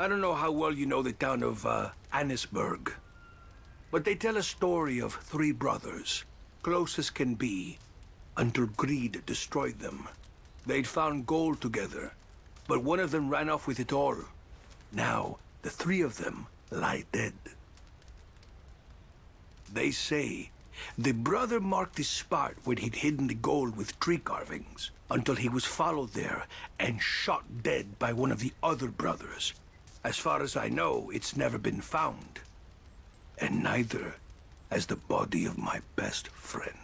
I don't know how well you know the town of uh, Annesburg, but they tell a story of three brothers, close as can be, until greed destroyed them. They'd found gold together, but one of them ran off with it all. Now, the three of them lie dead. They say the brother marked his spot when he'd hidden the gold with tree carvings until he was followed there and shot dead by one of the other brothers. As far as I know, it's never been found. And neither has the body of my best friend.